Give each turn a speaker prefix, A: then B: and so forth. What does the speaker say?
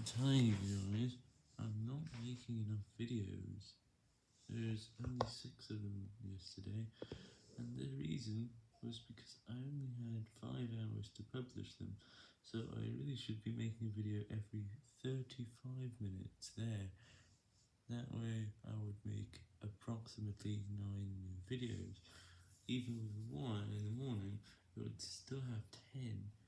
A: I'm telling you guys, I'm not making enough videos. There's only six of them yesterday, and the reason was because I only had five hours to publish them, so I really should be making a video every 35 minutes there. That way I would make approximately nine new videos. Even with one in the morning, I would still have 10.